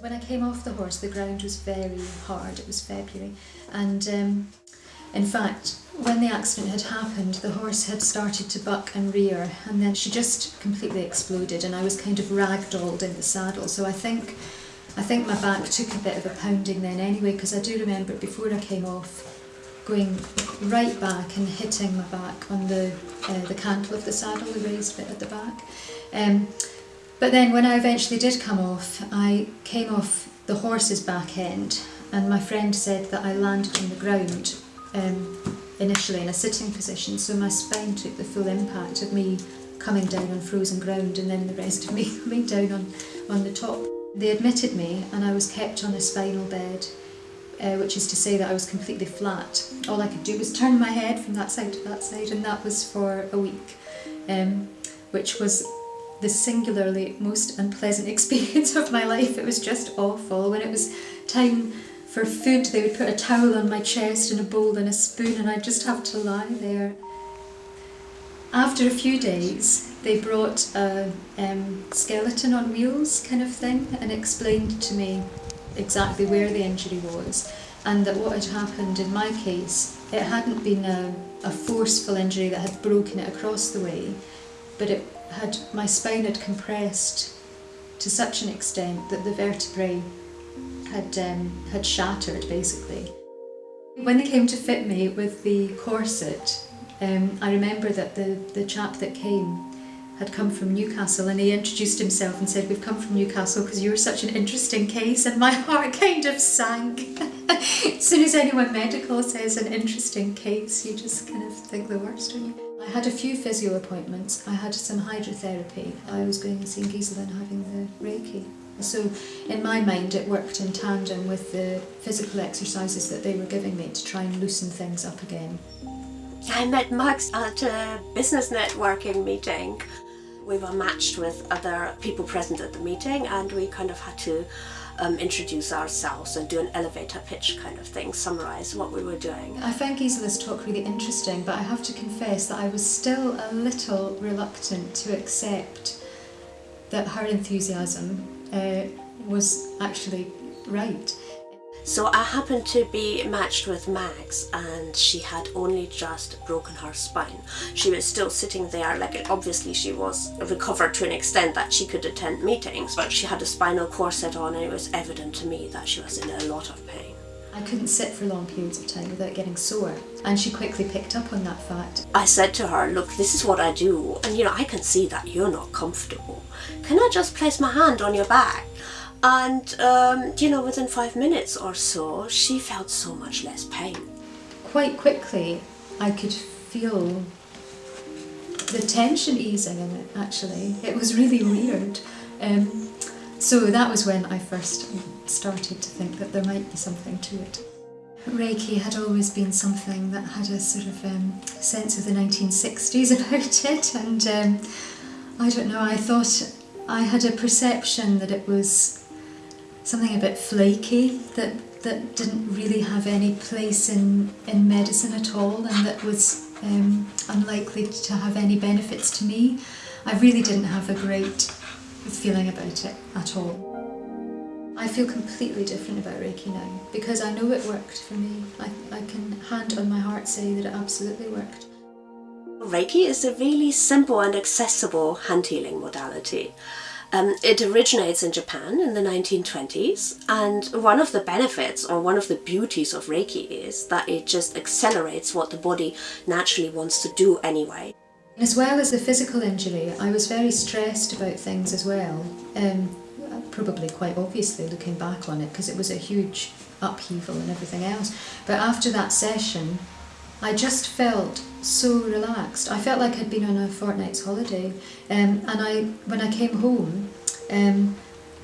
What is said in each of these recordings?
When I came off the horse, the ground was very hard. It was February, and um, in fact, when the accident had happened, the horse had started to buck and rear, and then she just completely exploded, and I was kind of ragdolled in the saddle. So I think, I think my back took a bit of a pounding then anyway, because I do remember before I came off, going right back and hitting my back on the uh, the cantle of the saddle, the raised bit at the back. Um, but then when I eventually did come off, I came off the horse's back end and my friend said that I landed on the ground um, initially in a sitting position so my spine took the full impact of me coming down on frozen ground and then the rest of me coming down on, on the top. They admitted me and I was kept on a spinal bed uh, which is to say that I was completely flat. All I could do was turn my head from that side to that side and that was for a week um, which was the singularly most unpleasant experience of my life. It was just awful. When it was time for food, they would put a towel on my chest and a bowl and a spoon and I'd just have to lie there. After a few days, they brought a um, skeleton on wheels kind of thing and explained to me exactly where the injury was and that what had happened in my case, it hadn't been a, a forceful injury that had broken it across the way, but it had my spine had compressed to such an extent that the vertebrae had um, had shattered basically. When they came to fit me with the corset, um, I remember that the, the chap that came had come from Newcastle and he introduced himself and said, we've come from Newcastle because you're such an interesting case and my heart kind of sank. as soon as anyone medical says an interesting case, you just kind of think the worst, don't you? I had a few physio appointments. I had some hydrotherapy. I was going and seeing Gisela and having the Reiki. So in my mind it worked in tandem with the physical exercises that they were giving me to try and loosen things up again. I met Max at a business networking meeting. We were matched with other people present at the meeting and we kind of had to um, introduce ourselves and do an elevator pitch kind of thing, summarise what we were doing. I found Gisela's talk really interesting but I have to confess that I was still a little reluctant to accept that her enthusiasm uh, was actually right. So I happened to be matched with Max and she had only just broken her spine. She was still sitting there, like obviously she was recovered to an extent that she could attend meetings, but she had a spinal corset on and it was evident to me that she was in a lot of pain. I couldn't sit for long periods of time without getting sore and she quickly picked up on that fact. I said to her, look, this is what I do and you know, I can see that you're not comfortable. Can I just place my hand on your back? And um, you know within five minutes or so she felt so much less pain. Quite quickly I could feel the tension easing in it actually. It was really weird. Um, so that was when I first started to think that there might be something to it. Reiki had always been something that had a sort of um, sense of the 1960s about it and um, I don't know, I thought I had a perception that it was something a bit flaky that, that didn't really have any place in, in medicine at all and that was um, unlikely to have any benefits to me. I really didn't have a great feeling about it at all. I feel completely different about Reiki now because I know it worked for me. I, I can hand on my heart say that it absolutely worked. Reiki is a really simple and accessible hand healing modality. Um, it originates in Japan in the 1920s and one of the benefits or one of the beauties of Reiki is that it just accelerates what the body naturally wants to do anyway. As well as the physical injury, I was very stressed about things as well. Um, probably quite obviously looking back on it because it was a huge upheaval and everything else. But after that session, I just felt so relaxed. I felt like I'd been on a fortnight's holiday um, and I, when I came home um,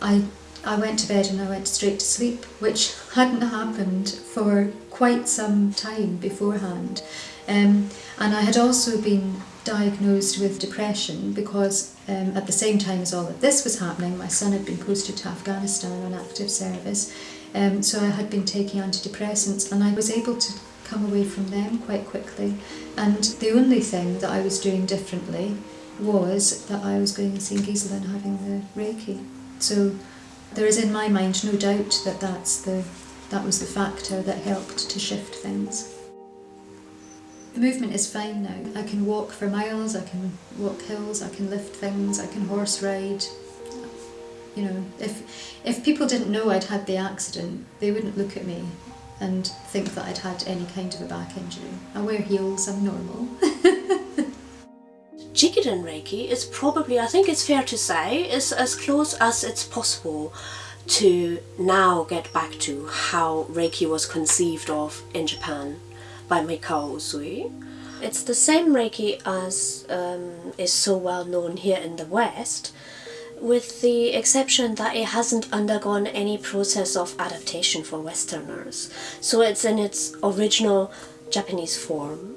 I, I went to bed and I went straight to sleep which hadn't happened for quite some time beforehand um, and I had also been diagnosed with depression because um, at the same time as all of this was happening, my son had been posted to Afghanistan on active service. Um, so I had been taking antidepressants and I was able to come away from them quite quickly. And the only thing that I was doing differently was that I was going and seeing Gisela and having the Reiki. So there is in my mind no doubt that that's the, that was the factor that helped to shift things. The movement is fine now. I can walk for miles, I can walk hills, I can lift things, I can horse ride. You know, if if people didn't know I'd had the accident, they wouldn't look at me and think that I'd had any kind of a back injury. I wear heels, I'm normal. Jikiden Reiki is probably, I think it's fair to say, is as close as it's possible to now get back to how Reiki was conceived of in Japan by Mikao Usui. It's the same Reiki as um, is so well known here in the West, with the exception that it hasn't undergone any process of adaptation for Westerners. So it's in its original Japanese form.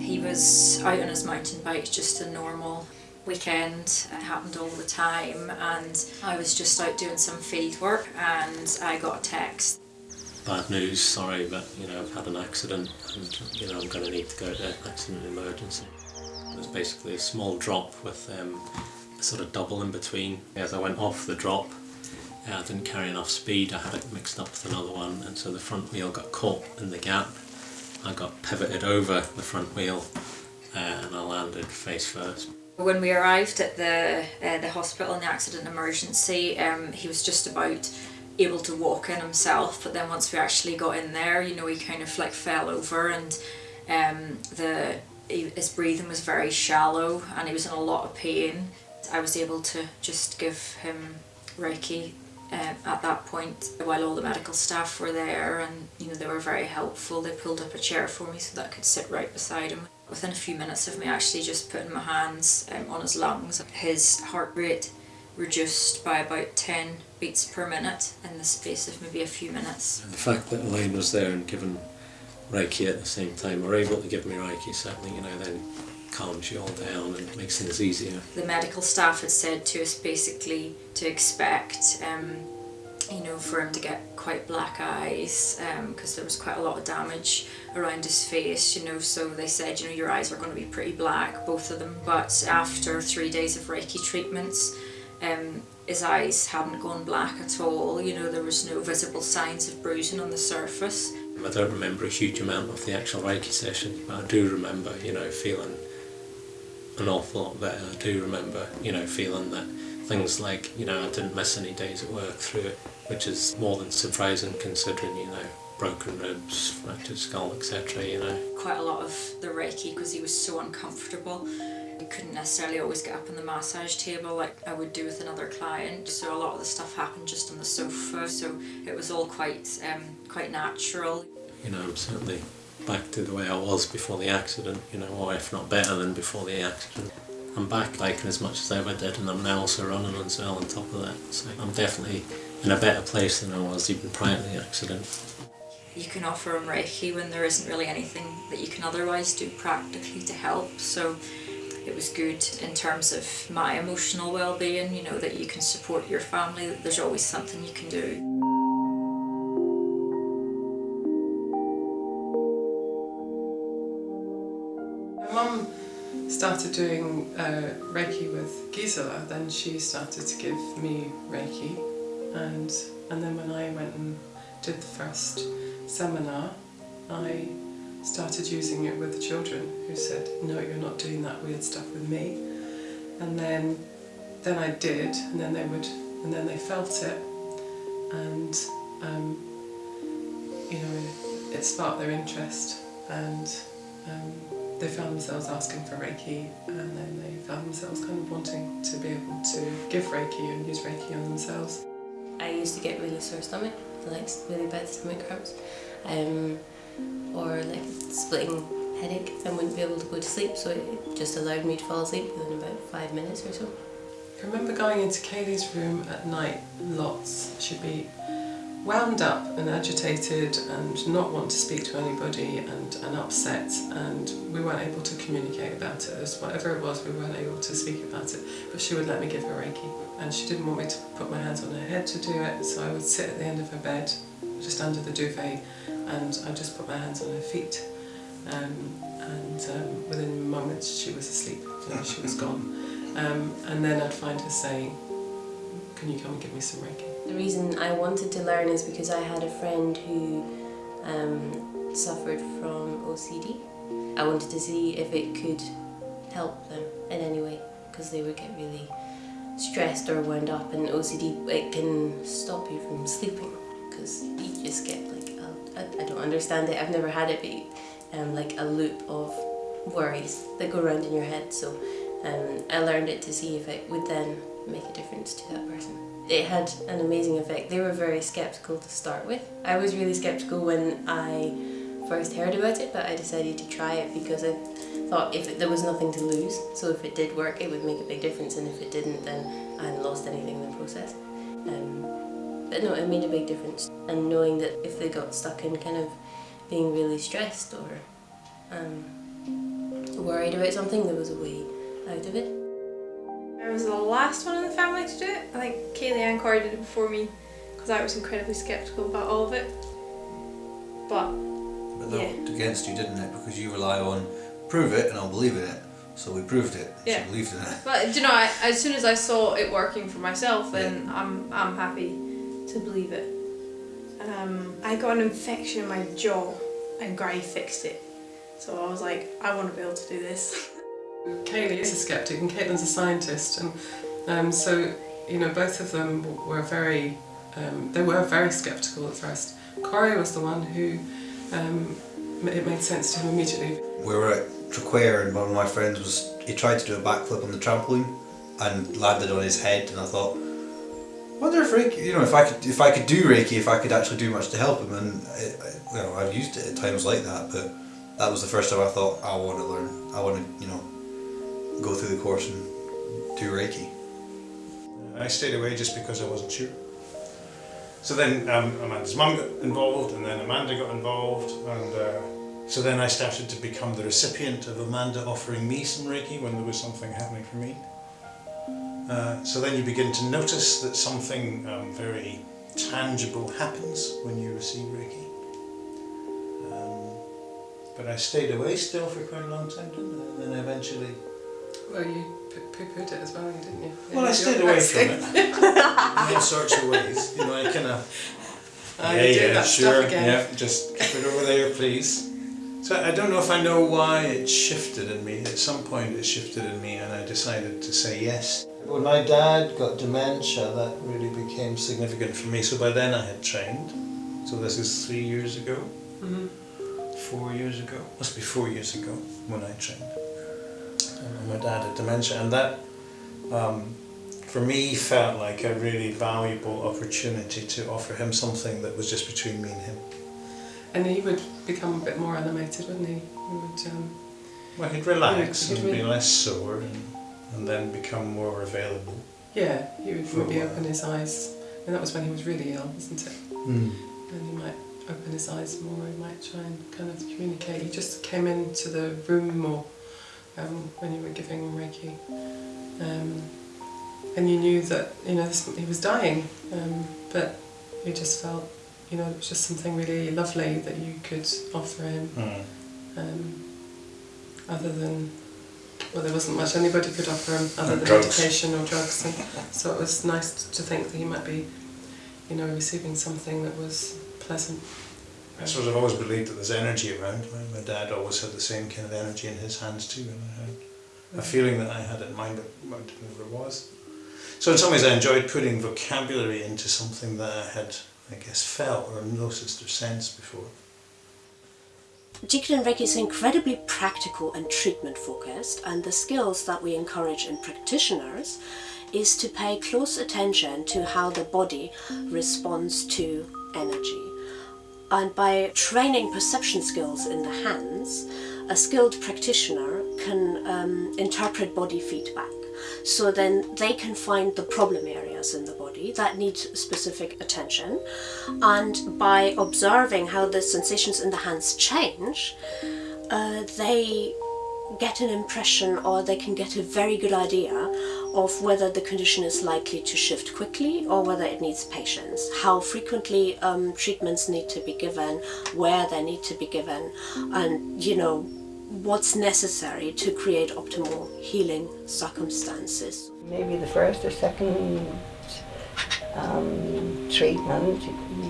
He was out on his mountain bike, just a normal weekend. It happened all the time, and I was just out doing some field work, and I got a text. Bad news, sorry, but you know I've had an accident, and you know I'm going to need to go to accident emergency. It was basically a small drop with um, a sort of double in between. As I went off the drop, uh, I didn't carry enough speed. I had it mixed up with another one, and so the front wheel got caught in the gap. I got pivoted over the front wheel, uh, and I landed face first. When we arrived at the uh, the hospital in the accident emergency, um, he was just about able to walk in himself. But then once we actually got in there, you know, he kind of like fell over, and um, the his breathing was very shallow, and he was in a lot of pain. I was able to just give him Reiki um, at that point while all the medical staff were there and you know they were very helpful. They pulled up a chair for me so that I could sit right beside him. Within a few minutes of me actually just putting my hands um, on his lungs his heart rate reduced by about 10 beats per minute in the space of maybe a few minutes. The fact that Elaine was there and given Reiki at the same time, or able to give me Reiki, certainly, you know, then calms you all down and makes things easier. the medical staff had said to us basically to expect um, you know for him to get quite black eyes because there was quite a lot of damage around his face you know so they said you know your eyes are going to be pretty black both of them but after three days of reiki treatments um, his eyes hadn't gone black at all you know there was no visible signs of bruising on the surface I don't remember a huge amount of the actual Reiki session, but I do remember, you know, feeling an awful lot better. I do remember, you know, feeling that things like, you know, I didn't miss any days at work through it, which is more than surprising considering, you know, broken ribs, fractured skull, etc., you know. quite a lot of the Reiki because he was so uncomfortable. He couldn't necessarily always get up on the massage table like I would do with another client. So a lot of the stuff happened just on the sofa. So it was all quite um, quite natural. You know, I'm certainly back to the way I was before the accident, you know, or if not better than before the accident. I'm back like as much as I ever did and I'm now also running as well on top of that. So I'm definitely in a better place than I was even prior to the accident. You can offer him Reiki when there isn't really anything that you can otherwise do practically to help. So it was good in terms of my emotional well-being, you know, that you can support your family, that there's always something you can do. My mum started doing uh, Reiki with Gisela, then she started to give me Reiki, and and then when I went and did the first seminar, I started using it with the children who said, "No, you're not doing that weird stuff with me," and then then I did, and then they would, and then they felt it, and um, you know, it sparked their interest, and um, they found themselves asking for Reiki and then they found themselves kind of wanting to be able to give Reiki and use Reiki on themselves. I used to get really sore stomach, like really bad stomach cramps, um, or like splitting headache and wouldn't be able to go to sleep. So it just allowed me to fall asleep within about five minutes or so. I remember going into Kaylee's room at night lots. She'd be wound up and agitated and not want to speak to anybody and, and upset and we weren't able to communicate about it. As whatever it was, we weren't able to speak about it. But she would let me give her Reiki and she didn't want me to put my hands on her head to do it so I would sit at the end of her bed just under the duvet and I just put my hands on her feet um, and um, within moments she was asleep, you know, she was gone. Um, and then I'd find her saying, can you come and give me some Reiki? The reason I wanted to learn is because I had a friend who um, suffered from OCD. I wanted to see if it could help them in any way because they would get really stressed or wound up and OCD it can stop you from sleeping because you just get I, I don't understand it I've never had it but um, like a loop of worries that go around in your head so um, I learned it to see if it would then make a difference to that person it had an amazing effect. They were very skeptical to start with. I was really skeptical when I first heard about it, but I decided to try it because I thought if it, there was nothing to lose, so if it did work, it would make a big difference, and if it didn't, then I hadn't lost anything in the process. Um, but no, it made a big difference, and knowing that if they got stuck in kind of being really stressed or um, worried about something, there was a way out of it. I was the last one in the family to do it. I think Kaylee and Corey did it before me because I was incredibly sceptical about all of it. But But that Yeah. worked against you, didn't it? Because you rely on prove it and I'll believe in it. So we proved it. and Yeah. She believed in it. but do you know, I, as soon as I saw it working for myself, then I'm I'm happy to believe it. Um, I got an infection in my jaw, and Gray fixed it. So I was like, I want to be able to do this. Kaylee is a skeptic and Caitlin's a scientist, and um, so you know both of them were very um, they were very skeptical at first. Corey was the one who um, it made sense to him immediately. We were at Traquair and one of my friends was he tried to do a backflip on the trampoline and landed on his head and I thought wonder if Reiki you know if I could if I could do Reiki if I could actually do much to help him and I, I, you know I've used it at times like that but that was the first time I thought I want to learn I want to you know go through the course and do Reiki. I stayed away just because I wasn't sure. So then um, Amanda's mum got involved, and then Amanda got involved, and uh, so then I started to become the recipient of Amanda offering me some Reiki when there was something happening for me. Uh, so then you begin to notice that something um, very tangible happens when you receive Reiki. Um, but I stayed away still for quite a long time, didn't I? And then eventually Well, you poo-pooed it as well, didn't you? Well, I stayed away from it in all sorts of ways. You know, I kind of. Ah, do that stuff again. Yeah, just keep it over there, please. So I don't know if I know why it shifted in me. At some point, it shifted in me, and I decided to say yes. When my dad got dementia, that really became significant for me. So by then, I had trained. So this is three years ago, Mhm. four years ago. Must be four years ago when I trained. And my dad had dementia, and that um, for me felt like a really valuable opportunity to offer him something that was just between me and him. And he would become a bit more animated, wouldn't he? He would. Um, Well, he'd relax Yeah, he'd and be less sore and, and then become more available. yeah, he would For a maybe open his eyes. And that was when he was really ill, wasn't it? Mm. and he might open his eyes more, he might try and kind of communicate. He just came into the room more um, when you were giving him Reiki. Um, and you knew that, you know, this, he was dying, um, but you just felt, you know, it was just something really lovely that you could offer him, Mm. um, other than, well, there wasn't much anybody could offer him other Or than drugs. medication or drugs. And so it was nice to think that he might be, you know, receiving something that was pleasant. I suppose I've always believed that there's energy around. My, my dad always had the same kind of energy in his hands too, and I had a feeling that I had in mind, but I didn't know what it was. So in some ways, I enjoyed putting vocabulary into something that I had, I guess, felt or noticed or sensed before. Jikiden Reiki is incredibly practical and treatment focused, and the skills that we encourage in practitioners is to pay close attention to how the body responds to energy. And by training perception skills in the hands, a skilled practitioner can um, interpret body feedback. So then they can find the problem areas in the body body that needs specific attention. And by observing how the sensations in the hands change, uh, they get an impression or they can get a very good idea of whether the condition is likely to shift quickly or whether it needs patience, how frequently um, treatments need to be given, where they need to be given, and you know what's necessary to create optimal healing circumstances. Maybe the first or second um, treatment,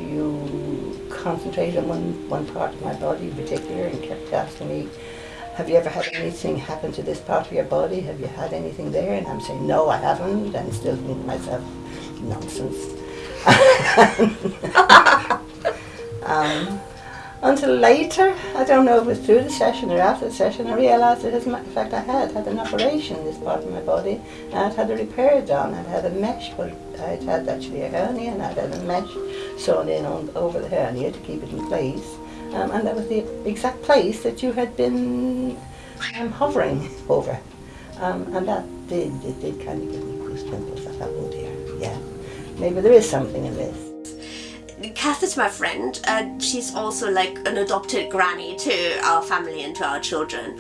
you concentrate on one, one part of my body in particular and kept asking me, have you ever had anything happen to this part of your body? Have you had anything there? And I'm saying, no, I haven't, and still thinking to myself, nonsense. um, until later, I don't know if it was through the session or after the session, I realised that as a matter of fact I had had an operation in this part of my body and I'd had a repair done. I'd had a mesh, but I'd had actually a hernia and I'd had a mesh sewn in on, over the hernia to keep it in place. Um, and that was the exact place that you had been um, hovering over. Um, and that did, it did kind of give me goosebumps. I thought, oh dear, yeah, maybe there is something in this. Kath is my friend, and she's also like an adopted granny to our family and to our children.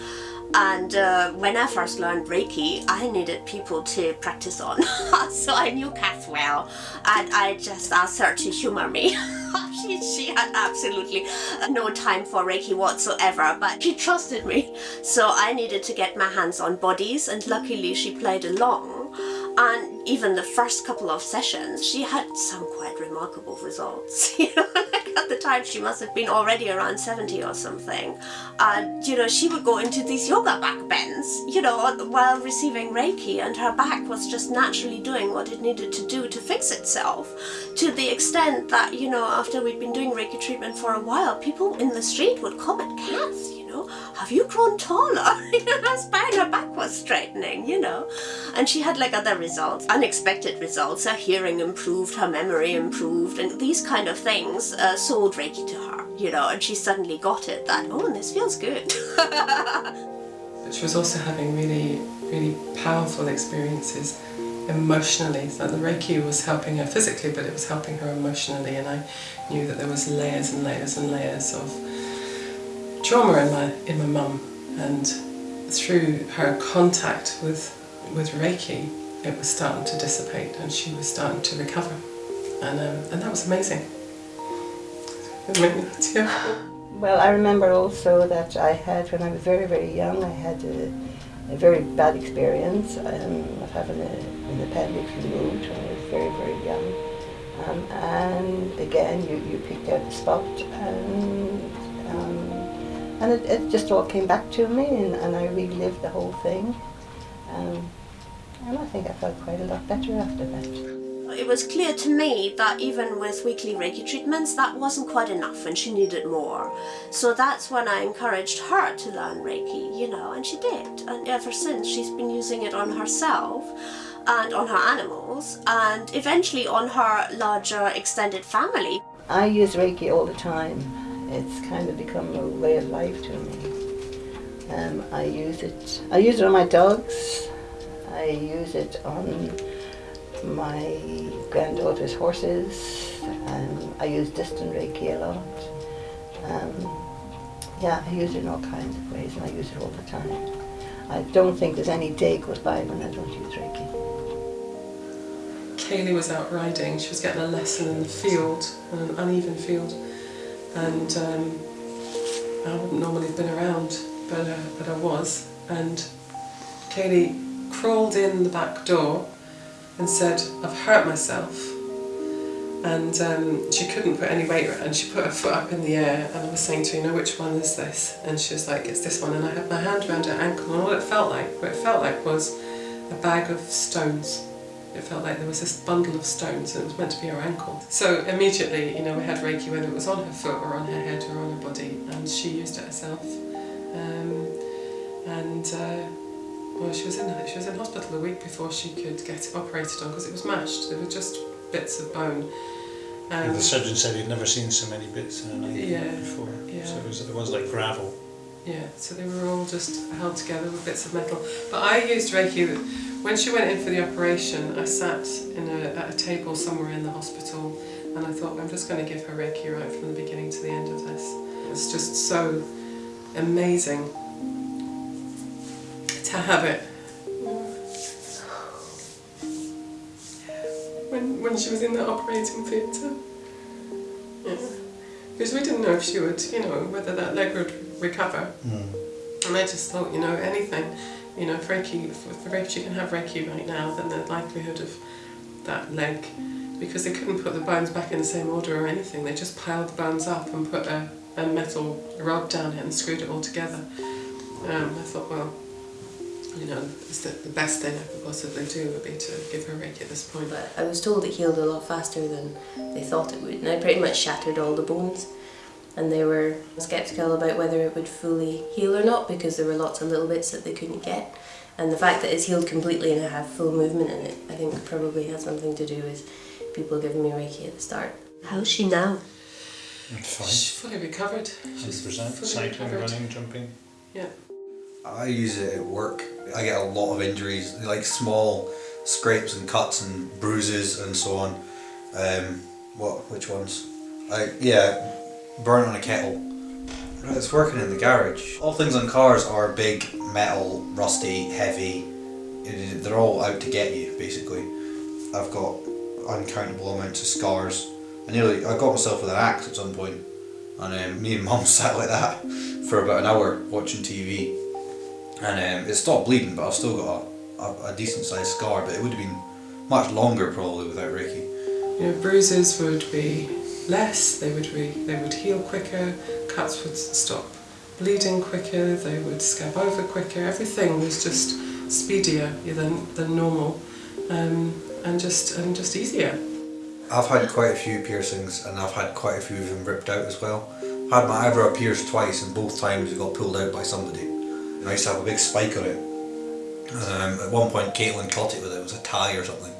And uh, when I first learned Reiki, I needed people to practice on. so I knew Kath well, and I just asked her to humor me. she, she had absolutely no time for Reiki whatsoever, but she trusted me. So I needed to get my hands on bodies, and luckily she played along. And even the first couple of sessions, she had some quite remarkable results. You know, like at the time she must have been already around 70 or something. And, you know, she would go into these yoga back bends, you know, while receiving Reiki and her back was just naturally doing what it needed to do to fix itself. To the extent that, you know, after we'd been doing Reiki treatment for a while, people in the street would comment, Kath, you know, have you grown taller? her spine, her back was straightening, you know. And she had like other results, unexpected results. Her hearing improved, her memory improved, and these kind of things uh, sold Reiki to her, you know, and she suddenly got it that, oh, this feels good. But she was also having really, really powerful experiences emotionally. So the Reiki was helping her physically, but it was helping her emotionally, and I knew that there was layers and layers and layers of trauma in my in my mum, and through her contact with with Reiki, it was starting to dissipate, and she was starting to recover, and um, and that was amazing. Well, I remember also that I had, when I was very, very young, I had a, a very bad experience um, of having a, an appendix removed when I was very, very young. Um, and again, you, you picked out the spot and, um, and it, it just all came back to me and, and I relived the whole thing. Um, and I think I felt quite a lot better after that. it was clear to me that even with weekly Reiki treatments, that wasn't quite enough and she needed more. So that's when I encouraged her to learn Reiki, you know, and she did. And ever since, she's been using it on herself and on her animals and eventually on her larger extended family. I use Reiki all the time. It's kind of become a way of life to me. Um, I use it. I use it on my dogs. I use it on my granddaughter's horses. Um, I use distant Reiki a lot. Um, yeah, I use it in all kinds of ways, and I use it all the time. I don't think there's any day goes by when I don't use Reiki. Kaylee was out riding. She was getting a lesson in the field, an uneven field, and um, I wouldn't normally have been around, but uh, but I was. And Kaylee crawled in the back door and said, "I've hurt myself." And um, she couldn't put any weight, and she put her foot up in the air. And I was saying to her, "You know which one is this?" And she was like, "It's this one." And I had my hand around her ankle, and all it felt like, what it felt like was a bag of stones. It felt like there was this bundle of stones and it was meant to be her ankle. So immediately, you know, we had Reiki whether it was on her foot or on her head or on her body and she used it herself. Um, and uh, well, she was in she was in hospital a week before she could get it operated on because it was mashed. There were just bits of bone. Um, the surgeon said he'd never seen so many bits in an ankle Yeah, before. yeah. So it was, it was like gravel. Yeah, so they were all just held together with bits of metal. But I used Reiki When she went in for the operation, I sat in a, at a table somewhere in the hospital and I thought, I'm just going to give her Reiki right from the beginning to the end of this. It's just so amazing to have it. When, when she was in the operating theatre. Yeah. Because we didn't know if she would, you know, whether that leg would recover. Mm. And I just thought, you know, anything, you know, if Reiki, if, if Reiki, can have Reiki right now, then the likelihood of that leg, because they couldn't put the bones back in the same order or anything, they just piled the bones up and put a, a metal rod down it and screwed it all together. Um, I thought, well, you know, the, the best thing I could possibly do would be to give her Reiki at this point. But I was told it healed a lot faster than they thought it would, and I pretty much shattered all the bones. And they were skeptical about whether it would fully heal or not because there were lots of little bits that they couldn't get. And the fact that it's healed completely and I have full movement in it, I think probably has something to do with people giving me Reiki at the start. How's she now? She's Fine. fully recovered. She's 100%. fully Cycling, recovered. running, jumping. Yeah. I use it at work. I get a lot of injuries, like small scrapes and cuts and bruises and so on. Um, what? Which ones? I yeah, burn on a kettle. It's working in the garage. All things on cars are big, metal, rusty, heavy. They're all out to get you, basically. I've got uncountable amounts of scars. I nearly I got myself with an axe at some point, and um, me and mum sat like that for about an hour watching TV and um, it stopped bleeding, but I've still got a, a, a decent sized scar. But it would have been much longer probably without. You know, bruises would be less. They would they would heal quicker. Cuts would stop bleeding quicker. They would scab over quicker. Everything was just speedier than than normal, um, and just and just easier. I've had quite a few piercings, and I've had quite a few of them ripped out as well. I had my eyebrow pierced twice, and both times it got pulled out by somebody. And I used to have a big spike on it. Um, at one point, Caitlin caught it with it. It was a tie or something,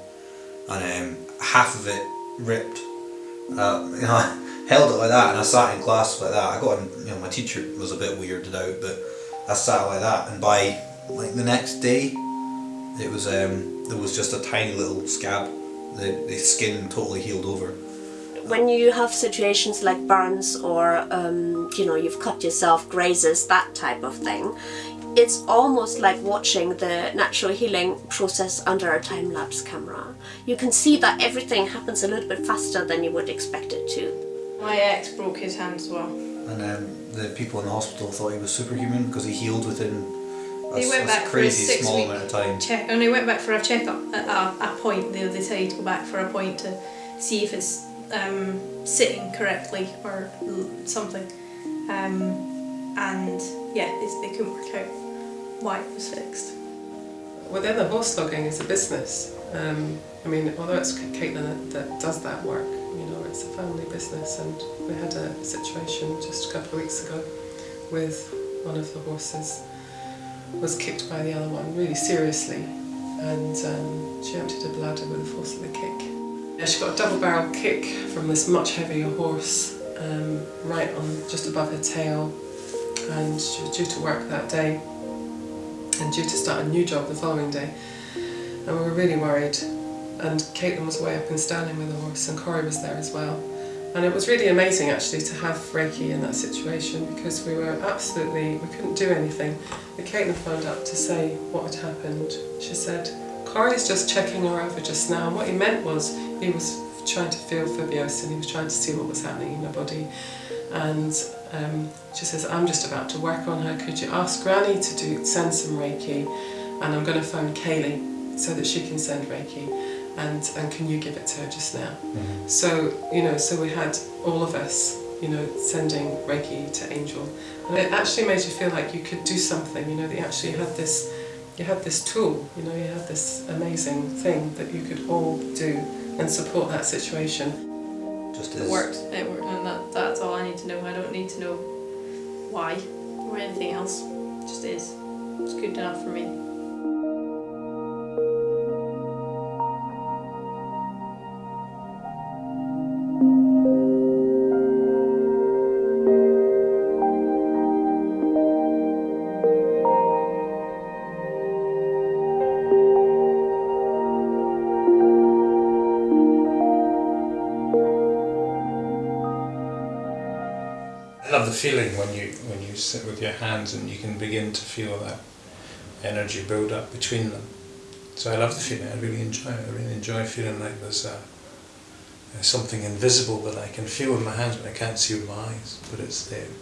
and um, half of it ripped. Uh, you know, I held it like that, and I sat in class like that. I got, you know, my teacher was a bit weirded out, but I sat like that, and by like the next day, it was um, there was just a tiny little scab. The, the skin totally healed over. When you have situations like burns or um, you know you've cut yourself, grazes, that type of thing, it's almost like watching the natural healing process under a time lapse camera. You can see that everything happens a little bit faster than you would expect it to. My ex broke his hand as well. And um, the people in the hospital thought he was superhuman because he healed within a, He went a back for a crazy six small week amount of time. check, and he went back for a checkup at a, a point. They decided to go back for a point to see if it's um, sitting correctly or something. Um, and yeah, it's, they couldn't work out why it was fixed. Within the horse logging is a business. Um, I mean, although it's Caitlin that, that does that work, you know, it's a family business. And we had a situation just a couple of weeks ago with one of the horses was kicked by the other one really seriously, and um, she emptied her bladder with the force of the kick. Yeah, she got a double barrel kick from this much heavier horse um, right on just above her tail, and she was due to work that day and due to start a new job the following day. And we were really worried. And Caitlin was way up in Stanley with the horse, and Corey was there as well. And it was really amazing actually to have Reiki in that situation because we were absolutely, we couldn't do anything. But Caitlin phoned up to say what had happened. She said, Corey's just checking her over just now. And what he meant was he was trying to feel for byosen and he was trying to see what was happening in her body. And um, she says, I'm just about to work on her. Could you ask Granny to do send some Reiki? And I'm going to phone Kaylee so that she can send Reiki. And, and can you give it to her just now? So, you know, so we had all of us, you know, sending Reiki to Angel. And it actually made you feel like you could do something, you know, that you actually had this, you had this tool, you know, you had this amazing thing that you could all do and support that situation. Just It as worked. It worked, and that, that's all I need to know. I don't need to know why or anything else. It just is. It's good enough for me. The feeling when you when you sit with your hands and you can begin to feel that energy build up between them. So I love the feeling. I really enjoy it. I really enjoy feeling like there's a, there's something invisible that I can feel with my hands but I can't see with my eyes, but it's there.